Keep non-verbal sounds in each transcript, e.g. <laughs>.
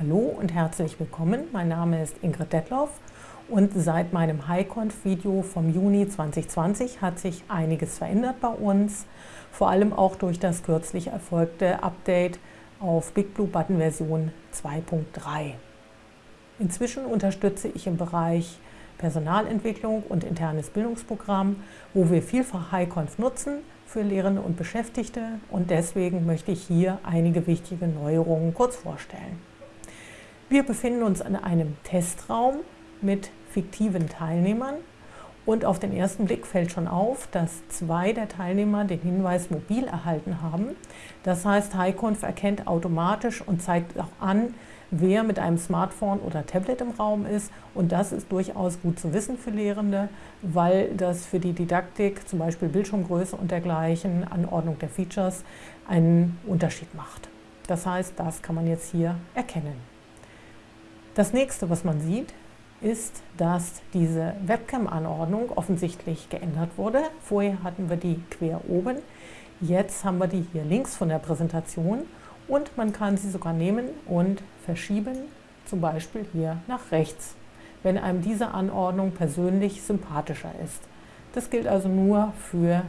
Hallo und herzlich willkommen. Mein Name ist Ingrid Detloff und seit meinem HighConf-Video vom Juni 2020 hat sich einiges verändert bei uns, vor allem auch durch das kürzlich erfolgte Update auf BigBlue-Button Version 2.3. Inzwischen unterstütze ich im Bereich Personalentwicklung und internes Bildungsprogramm, wo wir vielfach HighConf nutzen für Lehrende und Beschäftigte und deswegen möchte ich hier einige wichtige Neuerungen kurz vorstellen. Wir befinden uns in einem Testraum mit fiktiven Teilnehmern und auf den ersten Blick fällt schon auf, dass zwei der Teilnehmer den Hinweis mobil erhalten haben. Das heißt, HighConf erkennt automatisch und zeigt auch an, wer mit einem Smartphone oder Tablet im Raum ist. Und das ist durchaus gut zu wissen für Lehrende, weil das für die Didaktik, zum Beispiel Bildschirmgröße und dergleichen, Anordnung der Features, einen Unterschied macht. Das heißt, das kann man jetzt hier erkennen. Das nächste, was man sieht, ist, dass diese Webcam-Anordnung offensichtlich geändert wurde. Vorher hatten wir die quer oben, jetzt haben wir die hier links von der Präsentation und man kann sie sogar nehmen und verschieben, zum Beispiel hier nach rechts, wenn einem diese Anordnung persönlich sympathischer ist. Das gilt also nur für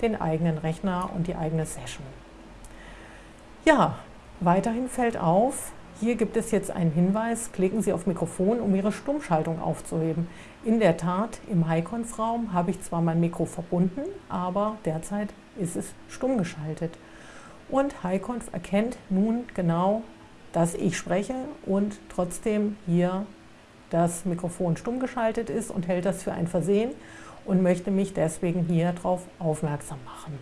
den eigenen Rechner und die eigene Session. Ja, weiterhin fällt auf, hier gibt es jetzt einen Hinweis, klicken Sie auf Mikrofon, um Ihre Stummschaltung aufzuheben. In der Tat, im HighConf-Raum habe ich zwar mein Mikro verbunden, aber derzeit ist es stumm geschaltet. Und HighConf erkennt nun genau, dass ich spreche und trotzdem hier das Mikrofon stumm geschaltet ist und hält das für ein Versehen und möchte mich deswegen hier darauf aufmerksam machen.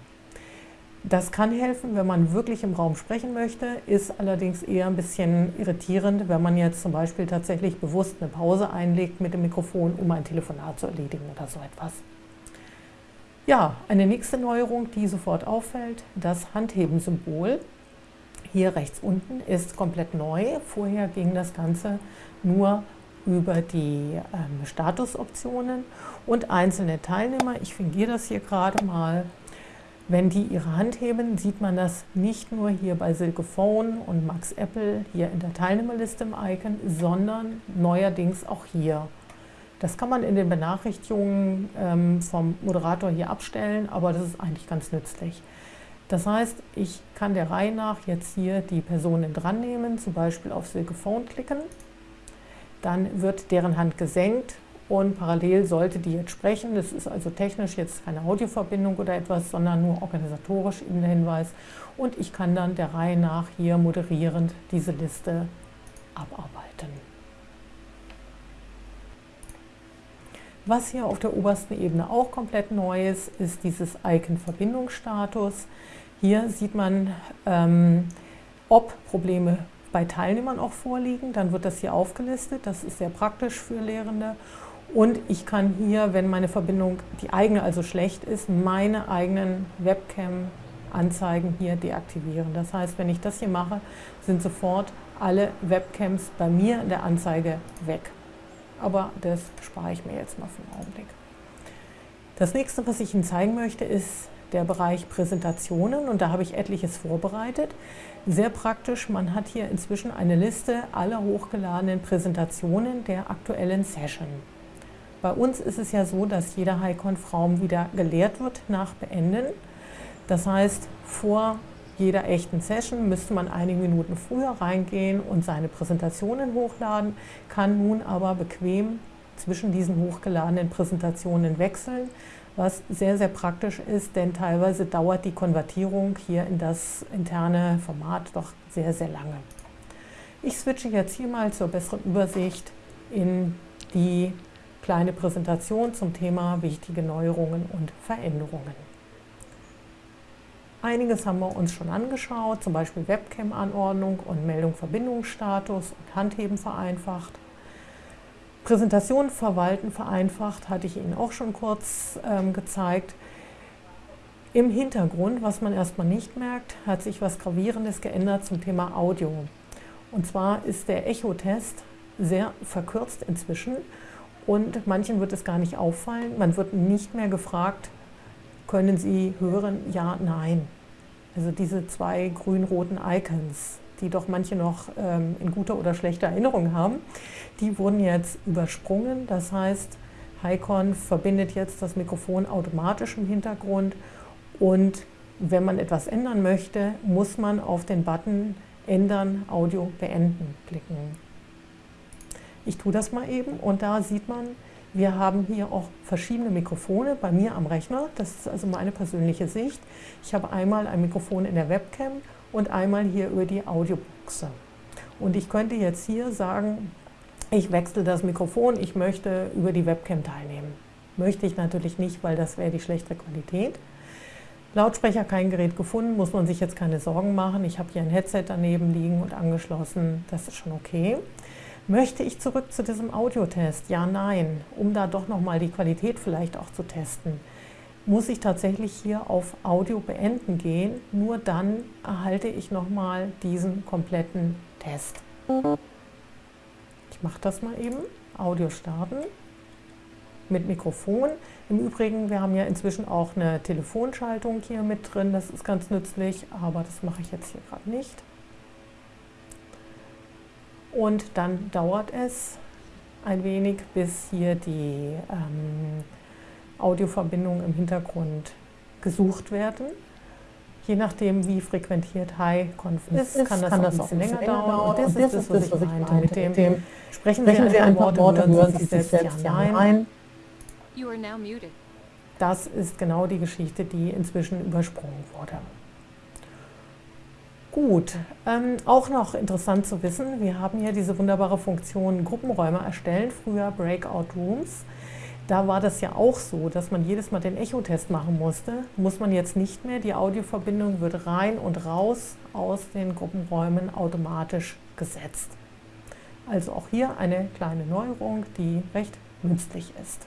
Das kann helfen, wenn man wirklich im Raum sprechen möchte, ist allerdings eher ein bisschen irritierend, wenn man jetzt zum Beispiel tatsächlich bewusst eine Pause einlegt mit dem Mikrofon, um ein Telefonat zu erledigen oder so etwas. Ja, eine nächste Neuerung, die sofort auffällt, das Handheben-Symbol. Hier rechts unten ist komplett neu. Vorher ging das Ganze nur über die ähm, Statusoptionen und einzelne Teilnehmer. Ich fingiere das hier gerade mal wenn die ihre Hand heben, sieht man das nicht nur hier bei Silke Phone und Max Apple hier in der Teilnehmerliste im Icon, sondern neuerdings auch hier. Das kann man in den Benachrichtigungen ähm, vom Moderator hier abstellen, aber das ist eigentlich ganz nützlich. Das heißt, ich kann der Reihe nach jetzt hier die Personen dran nehmen, zum Beispiel auf Silke Phone klicken. Dann wird deren Hand gesenkt und parallel sollte die jetzt sprechen. Das ist also technisch jetzt keine Audioverbindung oder etwas, sondern nur organisatorisch eben der Hinweis. Und ich kann dann der Reihe nach hier moderierend diese Liste abarbeiten. Was hier auf der obersten Ebene auch komplett neu ist, ist dieses Icon Verbindungsstatus. Hier sieht man, ähm, ob Probleme bei Teilnehmern auch vorliegen. Dann wird das hier aufgelistet. Das ist sehr praktisch für Lehrende. Und ich kann hier, wenn meine Verbindung, die eigene also schlecht ist, meine eigenen Webcam-Anzeigen hier deaktivieren. Das heißt, wenn ich das hier mache, sind sofort alle Webcams bei mir in der Anzeige weg. Aber das spare ich mir jetzt mal für den Augenblick. Das nächste, was ich Ihnen zeigen möchte, ist der Bereich Präsentationen und da habe ich etliches vorbereitet. Sehr praktisch, man hat hier inzwischen eine Liste aller hochgeladenen Präsentationen der aktuellen Session. Bei uns ist es ja so, dass jeder HighConf-Raum wieder geleert wird nach Beenden. Das heißt, vor jeder echten Session müsste man einige Minuten früher reingehen und seine Präsentationen hochladen, kann nun aber bequem zwischen diesen hochgeladenen Präsentationen wechseln, was sehr, sehr praktisch ist, denn teilweise dauert die Konvertierung hier in das interne Format doch sehr, sehr lange. Ich switche jetzt hier mal zur besseren Übersicht in die kleine Präsentation zum Thema wichtige Neuerungen und Veränderungen. Einiges haben wir uns schon angeschaut, zum Beispiel Webcam-Anordnung und Meldung Verbindungsstatus und Handheben vereinfacht. Präsentation verwalten vereinfacht, hatte ich Ihnen auch schon kurz ähm, gezeigt. Im Hintergrund, was man erstmal nicht merkt, hat sich was Gravierendes geändert zum Thema Audio. Und zwar ist der Echo-Test sehr verkürzt inzwischen und manchen wird es gar nicht auffallen. Man wird nicht mehr gefragt, können Sie hören? Ja, nein. Also diese zwei grün-roten Icons, die doch manche noch ähm, in guter oder schlechter Erinnerung haben, die wurden jetzt übersprungen. Das heißt, HiCon verbindet jetzt das Mikrofon automatisch im Hintergrund und wenn man etwas ändern möchte, muss man auf den Button Ändern, Audio beenden klicken. Ich tue das mal eben und da sieht man, wir haben hier auch verschiedene Mikrofone bei mir am Rechner. Das ist also meine persönliche Sicht. Ich habe einmal ein Mikrofon in der Webcam und einmal hier über die Audiobuchse. Und ich könnte jetzt hier sagen, ich wechsle das Mikrofon, ich möchte über die Webcam teilnehmen. Möchte ich natürlich nicht, weil das wäre die schlechtere Qualität. Lautsprecher kein Gerät gefunden, muss man sich jetzt keine Sorgen machen. Ich habe hier ein Headset daneben liegen und angeschlossen, das ist schon okay. Möchte ich zurück zu diesem Audiotest? Ja, nein. Um da doch nochmal die Qualität vielleicht auch zu testen, muss ich tatsächlich hier auf Audio beenden gehen. Nur dann erhalte ich nochmal diesen kompletten Test. Ich mache das mal eben. Audio starten mit Mikrofon. Im Übrigen, wir haben ja inzwischen auch eine Telefonschaltung hier mit drin. Das ist ganz nützlich, aber das mache ich jetzt hier gerade nicht. Und dann dauert es ein wenig, bis hier die ähm, Audioverbindungen im Hintergrund gesucht werden. Je nachdem, wie frequentiert High-Conf ist, ist, kann das, kann das auch ein bisschen länger dauern. Und das, und ist das, was ich meinte mit dem, dem sprechen Sie ein, ein paar Worte, hören Sie sich selbst ja ein. Das ist genau die Geschichte, die inzwischen übersprungen wurde. Gut, ähm, auch noch interessant zu wissen, wir haben hier diese wunderbare Funktion Gruppenräume erstellen, früher Breakout Rooms. Da war das ja auch so, dass man jedes Mal den Echo-Test machen musste. Muss man jetzt nicht mehr. Die Audioverbindung wird rein und raus aus den Gruppenräumen automatisch gesetzt. Also auch hier eine kleine Neuerung, die recht nützlich ist.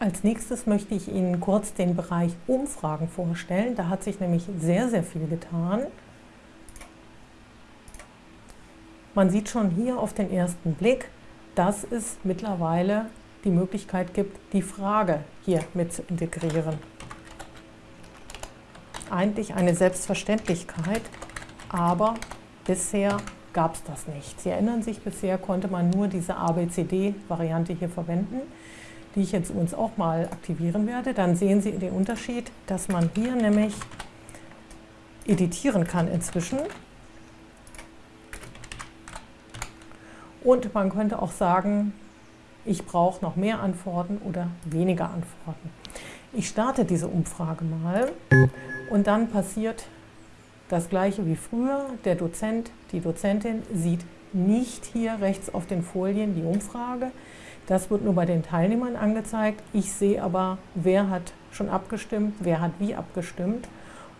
Als nächstes möchte ich Ihnen kurz den Bereich Umfragen vorstellen. Da hat sich nämlich sehr, sehr viel getan. Man sieht schon hier auf den ersten Blick, dass es mittlerweile die Möglichkeit gibt, die Frage hier mit zu integrieren. Eigentlich eine Selbstverständlichkeit, aber bisher gab es das nicht. Sie erinnern sich, bisher konnte man nur diese ABCD-Variante hier verwenden die ich jetzt uns auch mal aktivieren werde, dann sehen Sie den Unterschied, dass man hier nämlich editieren kann inzwischen. Und man könnte auch sagen, ich brauche noch mehr Antworten oder weniger Antworten. Ich starte diese Umfrage mal und dann passiert das gleiche wie früher. Der Dozent, die Dozentin sieht nicht hier rechts auf den Folien die Umfrage. Das wird nur bei den Teilnehmern angezeigt. Ich sehe aber, wer hat schon abgestimmt, wer hat wie abgestimmt.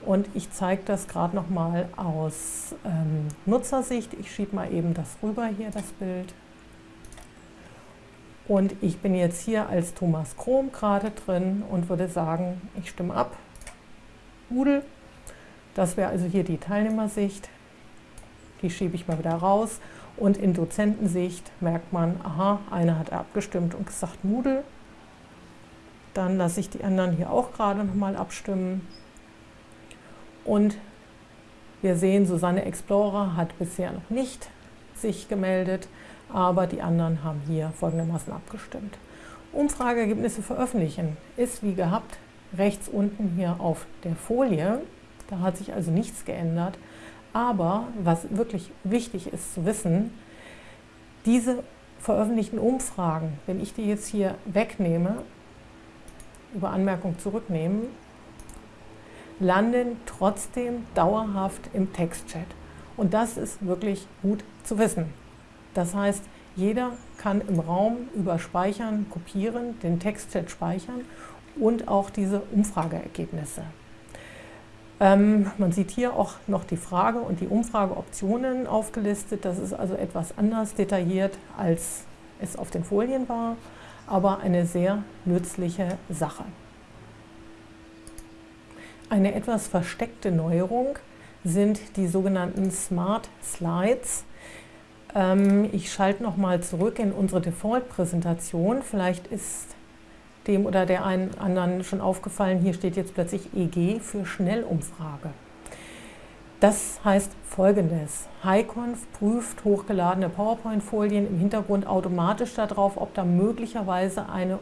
Und ich zeige das gerade noch mal aus ähm, Nutzersicht. Ich schiebe mal eben das rüber hier, das Bild. Und ich bin jetzt hier als Thomas Krom gerade drin und würde sagen, ich stimme ab. Moodle. Das wäre also hier die Teilnehmersicht. Die schiebe ich mal wieder raus. Und in Dozentensicht merkt man, aha, einer hat abgestimmt und gesagt Moodle. Dann lasse ich die anderen hier auch gerade nochmal abstimmen. Und wir sehen, Susanne Explorer hat bisher noch nicht sich gemeldet, aber die anderen haben hier folgendermaßen abgestimmt. Umfrageergebnisse veröffentlichen ist wie gehabt rechts unten hier auf der Folie. Da hat sich also nichts geändert. Aber was wirklich wichtig ist zu wissen, diese veröffentlichten Umfragen, wenn ich die jetzt hier wegnehme, über Anmerkung zurücknehmen, landen trotzdem dauerhaft im Textchat. Und das ist wirklich gut zu wissen. Das heißt, jeder kann im Raum über Speichern, Kopieren, den Textchat speichern und auch diese Umfrageergebnisse. Ähm, man sieht hier auch noch die Frage und die Umfrageoptionen aufgelistet. Das ist also etwas anders detailliert, als es auf den Folien war, aber eine sehr nützliche Sache. Eine etwas versteckte Neuerung sind die sogenannten Smart Slides. Ähm, ich schalte nochmal zurück in unsere Default-Präsentation. Vielleicht ist dem oder der einen anderen schon aufgefallen, hier steht jetzt plötzlich EG für Schnellumfrage. Das heißt folgendes. HighConf prüft hochgeladene PowerPoint-Folien im Hintergrund automatisch darauf, ob da möglicherweise eine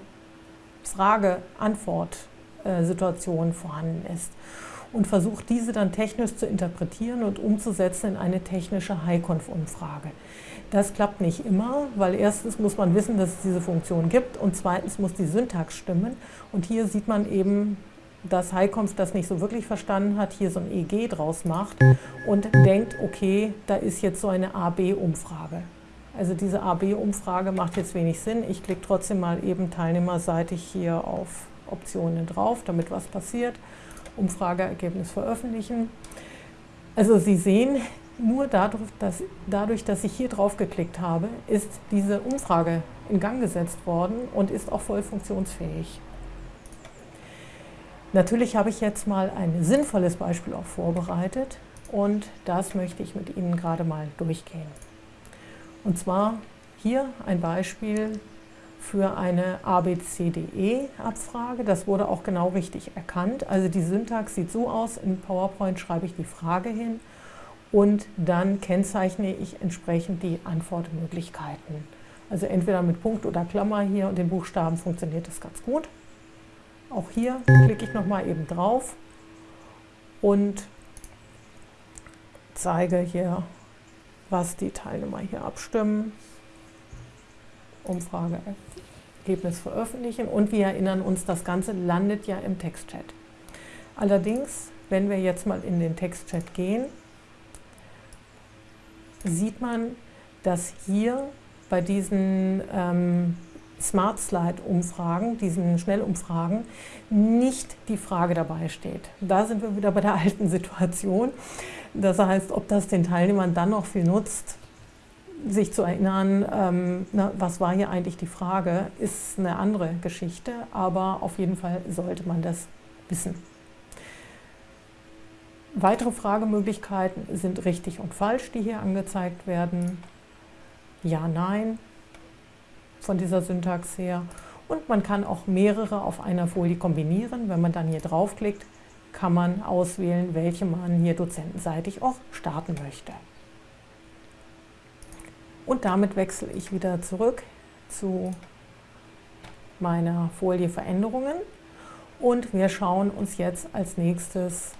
Frage-Antwort-Situation vorhanden ist und versucht diese dann technisch zu interpretieren und umzusetzen in eine technische HighConf-Umfrage. Das klappt nicht immer, weil erstens muss man wissen, dass es diese Funktion gibt und zweitens muss die Syntax stimmen. Und hier sieht man eben dass HighConf das nicht so wirklich verstanden hat, hier so ein EG draus macht und denkt, okay, da ist jetzt so eine AB-Umfrage. Also diese AB-Umfrage macht jetzt wenig Sinn. Ich klicke trotzdem mal eben teilnehmerseitig hier auf Optionen drauf, damit was passiert. Umfrageergebnis veröffentlichen. Also Sie sehen, nur dadurch dass, dadurch, dass ich hier drauf geklickt habe, ist diese Umfrage in Gang gesetzt worden und ist auch voll funktionsfähig. Natürlich habe ich jetzt mal ein sinnvolles Beispiel auch vorbereitet und das möchte ich mit Ihnen gerade mal durchgehen. Und zwar hier ein Beispiel für eine ABCDE-Abfrage. Das wurde auch genau richtig erkannt. Also die Syntax sieht so aus, in PowerPoint schreibe ich die Frage hin und dann kennzeichne ich entsprechend die Antwortmöglichkeiten. Also entweder mit Punkt oder Klammer hier und den Buchstaben funktioniert das ganz gut. Auch hier klicke ich nochmal eben drauf und zeige hier, was die Teilnehmer hier abstimmen. Umfrageergebnis veröffentlichen und wir erinnern uns, das Ganze landet ja im Textchat. Allerdings, wenn wir jetzt mal in den Textchat gehen, sieht man, dass hier bei diesen ähm, Smart Slide Umfragen, diesen Schnellumfragen, nicht die Frage dabei steht. Da sind wir wieder bei der alten Situation. Das heißt, ob das den Teilnehmern dann noch viel nutzt, sich zu erinnern, ähm, na, was war hier eigentlich die Frage, ist eine andere Geschichte, aber auf jeden Fall sollte man das wissen. Weitere Fragemöglichkeiten sind richtig und falsch, die hier angezeigt werden. Ja, nein, von dieser Syntax her. Und man kann auch mehrere auf einer Folie kombinieren. Wenn man dann hier draufklickt, kann man auswählen, welche man hier dozentenseitig auch starten möchte. Und damit wechsle ich wieder zurück zu meiner Folie Veränderungen und wir schauen uns jetzt als nächstes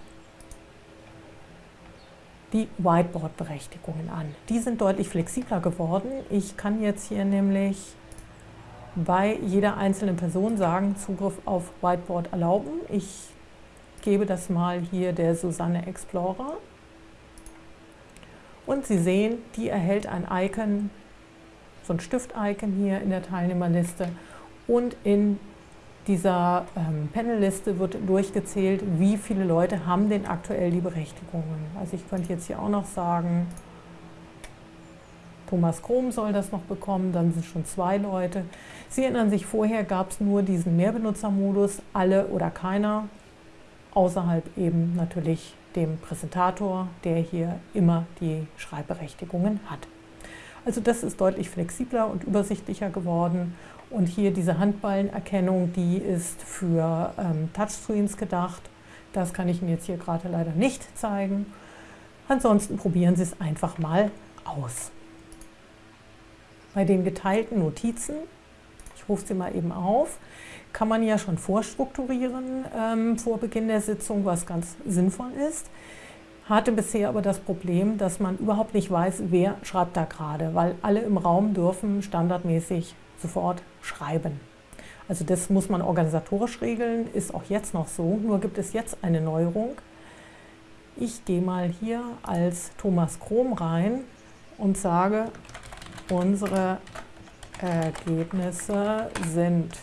die Whiteboard-Berechtigungen an. Die sind deutlich flexibler geworden. Ich kann jetzt hier nämlich bei jeder einzelnen Person sagen, Zugriff auf Whiteboard erlauben. Ich gebe das mal hier der Susanne Explorer. Und Sie sehen, die erhält ein Icon, so ein Stift-Icon hier in der Teilnehmerliste. Und in dieser ähm, Panelliste wird durchgezählt, wie viele Leute haben denn aktuell die Berechtigungen. Also ich könnte jetzt hier auch noch sagen, Thomas Krom soll das noch bekommen, dann sind schon zwei Leute. Sie erinnern sich, vorher gab es nur diesen Mehrbenutzermodus, alle oder keiner, außerhalb eben natürlich dem Präsentator, der hier immer die Schreibberechtigungen hat. Also das ist deutlich flexibler und übersichtlicher geworden. Und hier diese Handballenerkennung, die ist für ähm, Touchscreens gedacht. Das kann ich Ihnen jetzt hier gerade leider nicht zeigen. Ansonsten probieren Sie es einfach mal aus. Bei den geteilten Notizen, ich rufe sie mal eben auf, kann man ja schon vorstrukturieren ähm, vor Beginn der Sitzung, was ganz sinnvoll ist. Hatte bisher aber das Problem, dass man überhaupt nicht weiß, wer schreibt da gerade, weil alle im Raum dürfen standardmäßig sofort schreiben. Also das muss man organisatorisch regeln, ist auch jetzt noch so, nur gibt es jetzt eine Neuerung. Ich gehe mal hier als Thomas Krom rein und sage, Unsere Ergebnisse sind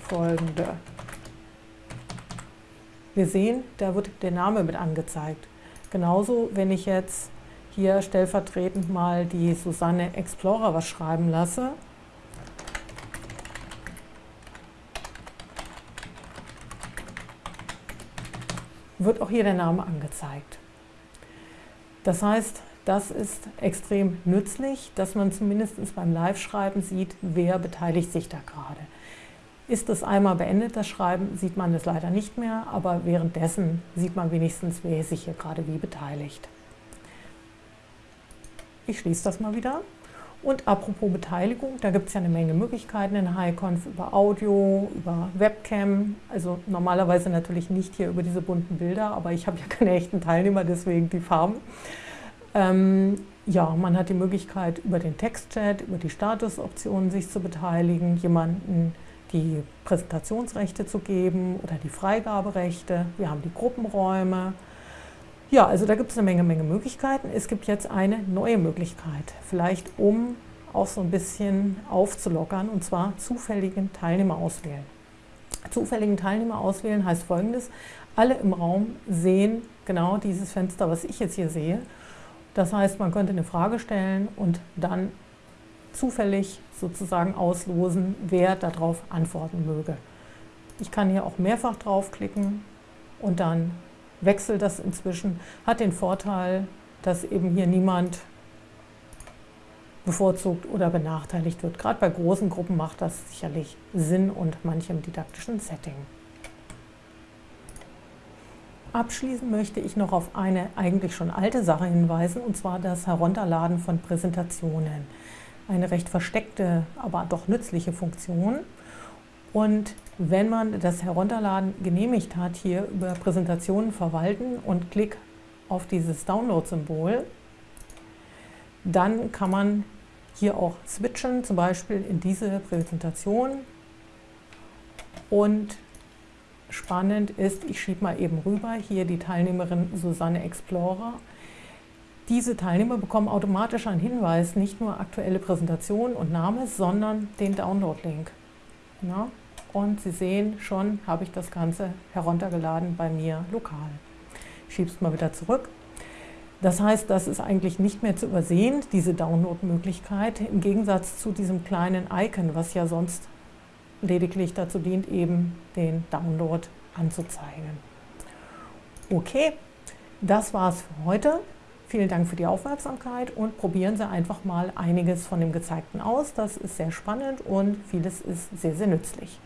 folgende. Wir sehen, da wird der Name mit angezeigt. Genauso, wenn ich jetzt hier stellvertretend mal die Susanne Explorer was schreiben lasse, wird auch hier der Name angezeigt. Das heißt, das ist extrem nützlich, dass man zumindest beim Live-Schreiben sieht, wer beteiligt sich da gerade. Ist es einmal beendet, das Schreiben, sieht man es leider nicht mehr, aber währenddessen sieht man wenigstens, wer sich hier gerade wie beteiligt. Ich schließe das mal wieder. Und apropos Beteiligung, da gibt es ja eine Menge Möglichkeiten in HiConf über Audio, über Webcam. Also normalerweise natürlich nicht hier über diese bunten Bilder, aber ich habe ja <laughs> keine echten Teilnehmer, deswegen die Farben. Ähm, ja, man hat die Möglichkeit über den Textchat, über die Statusoptionen sich zu beteiligen, jemanden die Präsentationsrechte zu geben oder die Freigaberechte. Wir haben die Gruppenräume. Ja, also da gibt es eine Menge, Menge Möglichkeiten. Es gibt jetzt eine neue Möglichkeit, vielleicht um auch so ein bisschen aufzulockern, und zwar zufälligen Teilnehmer auswählen. Zufälligen Teilnehmer auswählen heißt folgendes, alle im Raum sehen genau dieses Fenster, was ich jetzt hier sehe. Das heißt, man könnte eine Frage stellen und dann zufällig sozusagen auslosen, wer darauf antworten möge. Ich kann hier auch mehrfach draufklicken und dann wechselt das inzwischen. Hat den Vorteil, dass eben hier niemand bevorzugt oder benachteiligt wird. Gerade bei großen Gruppen macht das sicherlich Sinn und manchem didaktischen Setting. Abschließend möchte ich noch auf eine eigentlich schon alte Sache hinweisen, und zwar das Herunterladen von Präsentationen. Eine recht versteckte, aber doch nützliche Funktion. Und wenn man das Herunterladen genehmigt hat, hier über Präsentationen verwalten und klick auf dieses Download-Symbol, dann kann man hier auch switchen, zum Beispiel in diese Präsentation. Und spannend ist, ich schiebe mal eben rüber, hier die Teilnehmerin Susanne Explorer. Diese Teilnehmer bekommen automatisch einen Hinweis, nicht nur aktuelle Präsentation und Name, sondern den Download-Link. Ja, und Sie sehen schon, habe ich das Ganze heruntergeladen bei mir lokal. Schiebe es mal wieder zurück. Das heißt, das ist eigentlich nicht mehr zu übersehen, diese Download-Möglichkeit, im Gegensatz zu diesem kleinen Icon, was ja sonst lediglich dazu dient, eben den Download anzuzeigen. Okay, das war's für heute. Vielen Dank für die Aufmerksamkeit und probieren Sie einfach mal einiges von dem Gezeigten aus. Das ist sehr spannend und vieles ist sehr, sehr nützlich.